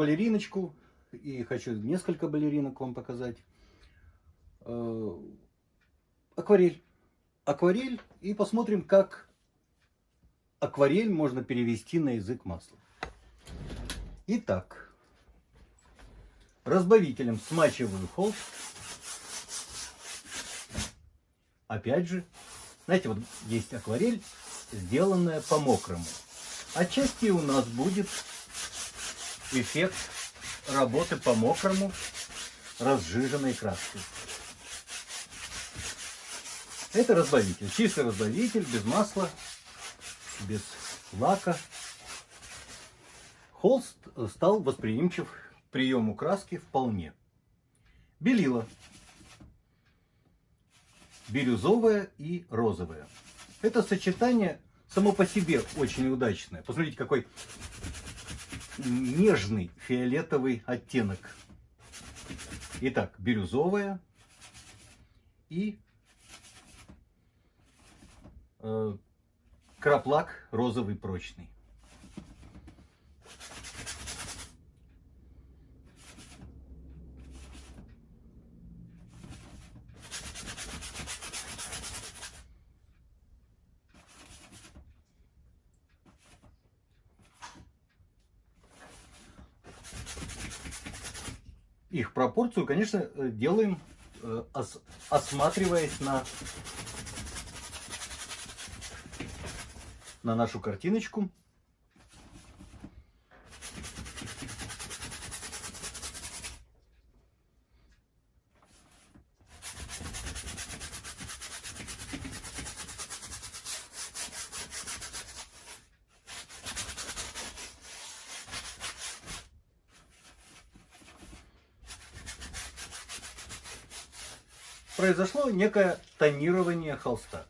балериночку, и хочу несколько балеринок вам показать. Э, акварель. Акварель, и посмотрим, как акварель можно перевести на язык масла. Итак, разбавителем смачиваю холст. Опять же, знаете, вот есть акварель, сделанная по-мокрому. Отчасти у нас будет эффект работы по-мокрому разжиженной краской. Это разбавитель, чистый разбавитель, без масла, без лака. Холст стал восприимчив к приему краски вполне. Белила бирюзовая и розовая. Это сочетание само по себе очень удачное. Посмотрите, какой нежный фиолетовый оттенок. Итак, бирюзовая и э, краплак розовый прочный. Их пропорцию, конечно, э, делаем, э, осматриваясь на, на нашу картиночку. Произошло некое тонирование холста.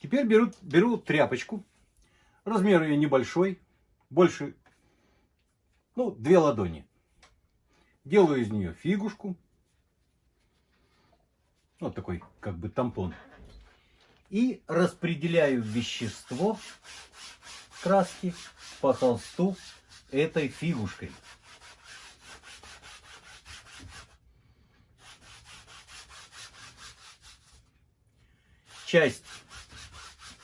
Теперь беру, беру тряпочку, размер ее небольшой, больше, ну, две ладони. Делаю из нее фигушку. Вот такой как бы тампон. И распределяю вещество краски по холсту этой фигушкой. Часть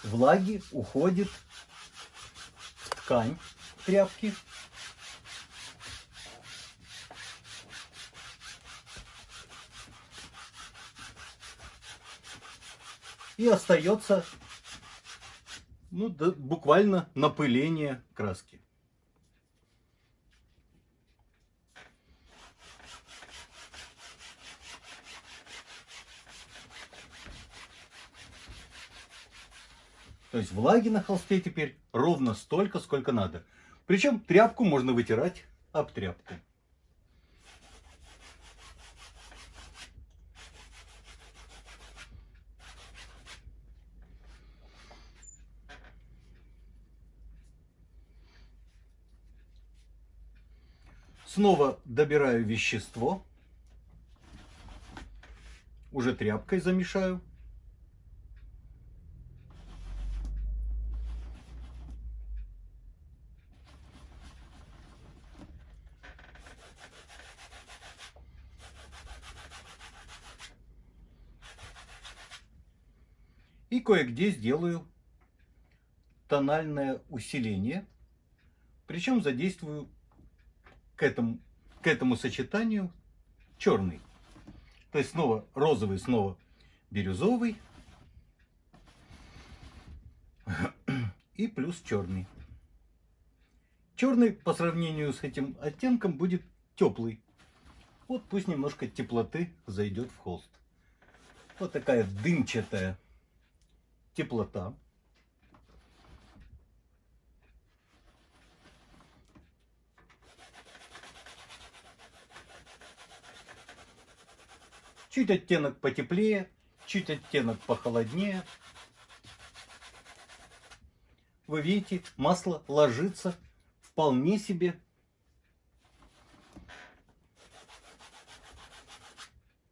влаги уходит в ткань тряпки и остается ну, да, буквально напыление краски. То есть влаги на холсте теперь ровно столько, сколько надо. Причем тряпку можно вытирать об тряпку. Снова добираю вещество. Уже тряпкой замешаю. И кое-где сделаю тональное усиление. Причем задействую к этому, к этому сочетанию черный. То есть снова розовый, снова бирюзовый. И плюс черный. Черный по сравнению с этим оттенком будет теплый. Вот пусть немножко теплоты зайдет в холст. Вот такая дымчатая теплота. Чуть оттенок потеплее, чуть оттенок похолоднее. Вы видите, масло ложится вполне себе.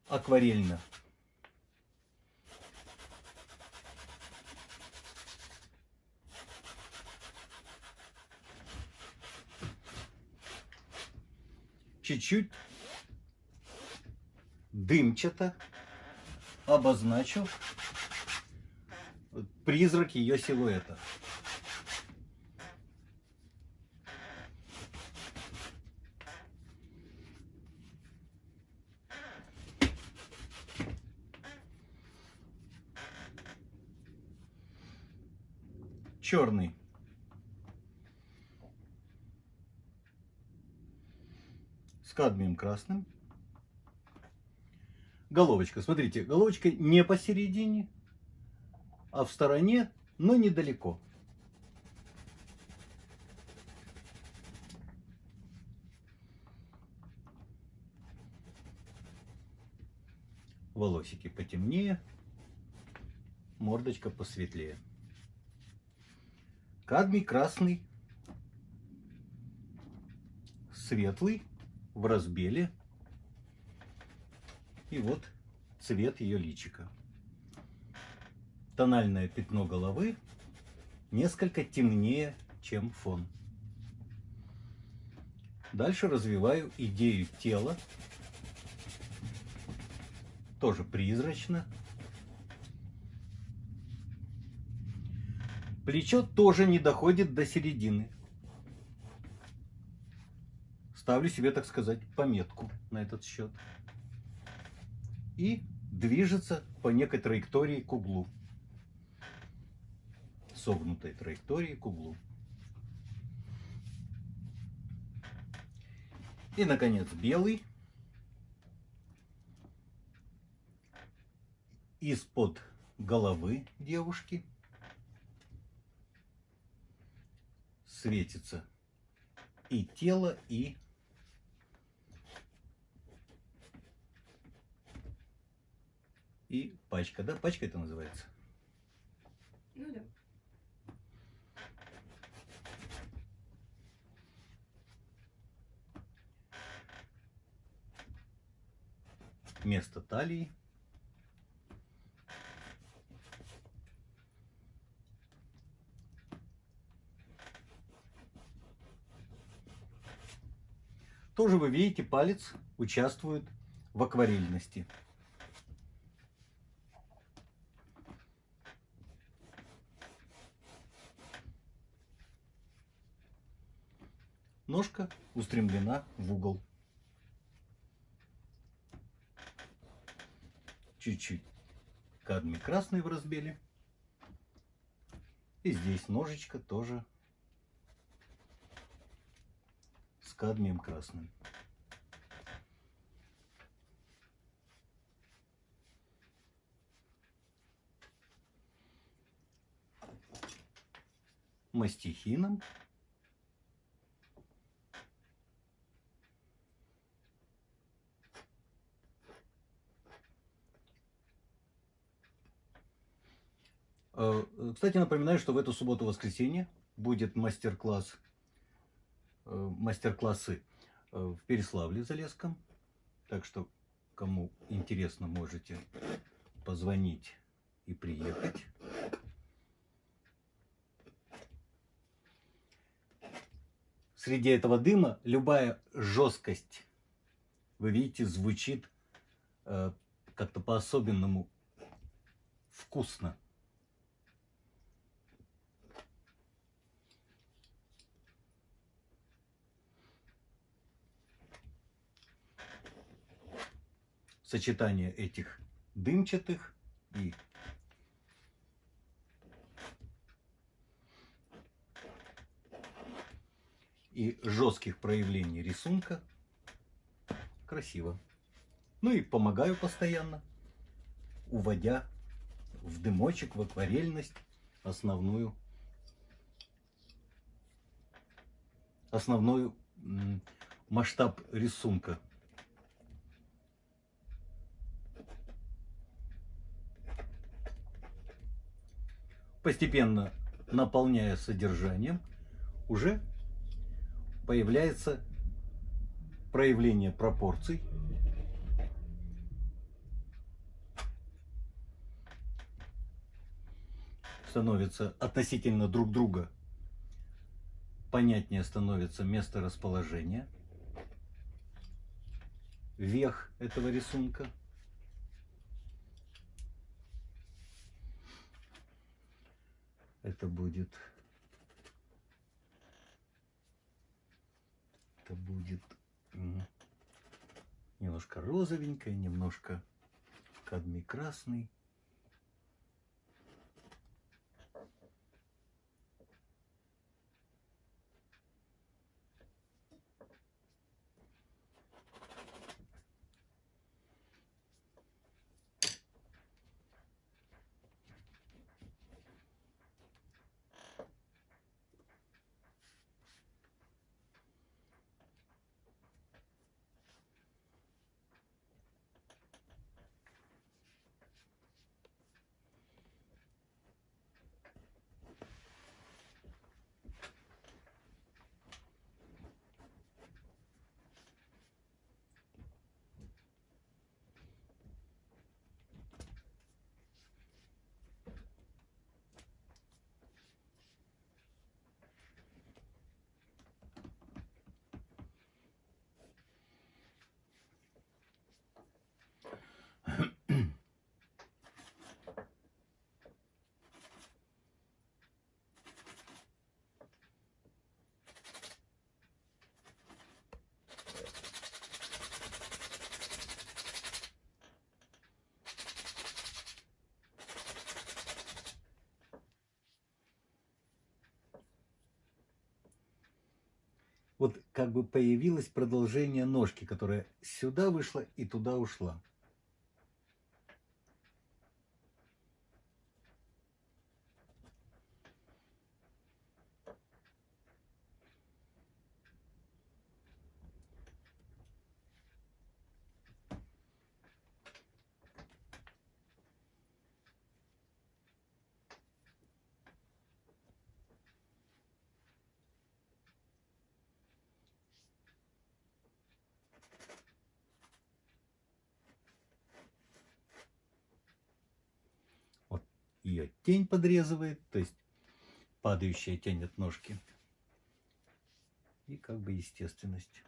акварельно. Чуть-чуть дымчато обозначу призрак ее силуэта. черный. С кадмием красным. Головочка, смотрите, головочка не посередине, а в стороне, но недалеко. Волосики потемнее, мордочка посветлее. Кадмий красный, светлый, в разбеле. И вот цвет ее личика. Тональное пятно головы несколько темнее, чем фон. Дальше развиваю идею тела. Тоже призрачно, Плечо тоже не доходит до середины. Ставлю себе, так сказать, пометку на этот счет. И движется по некой траектории к углу. Согнутой траектории к углу. И, наконец, белый. Из-под головы девушки. светится и тело, и и пачка, да? Пачка это называется? Ну да. Место талии. Тоже вы видите, палец участвует в акварельности. Ножка устремлена в угол. Чуть-чуть кадмий красный в разбеле. И здесь ножичка тоже кадмием красным. Мастихином. Кстати, напоминаю, что в эту субботу-воскресенье будет мастер-класс Э, мастер-классы э, в Переславле-Залесском. Так что, кому интересно, можете позвонить и приехать. Среди этого дыма любая жесткость, вы видите, звучит э, как-то по-особенному вкусно. Сочетание этих дымчатых и и жестких проявлений рисунка красиво. Ну и помогаю постоянно, уводя в дымочек, в акварельность основную основной масштаб рисунка. постепенно наполняя содержанием, уже появляется проявление пропорций. Становится относительно друг друга понятнее становится место расположения, вех этого рисунка – Это будет... Это будет немножко розовенькое, немножко кадмий красный. Вот как бы появилось продолжение ножки, которая сюда вышла и туда ушла. Вот ее тень подрезывает, то есть падающая тень от ножки. И как бы естественность.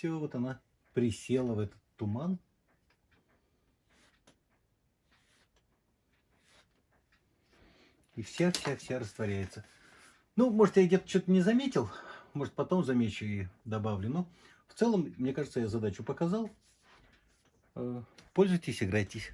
Все, вот она присела в этот туман. И вся-вся-вся растворяется. Ну, может, я где-то что-то не заметил. Может, потом замечу и добавлю. Но в целом, мне кажется, я задачу показал. Э, Пользуйтесь, играйтесь.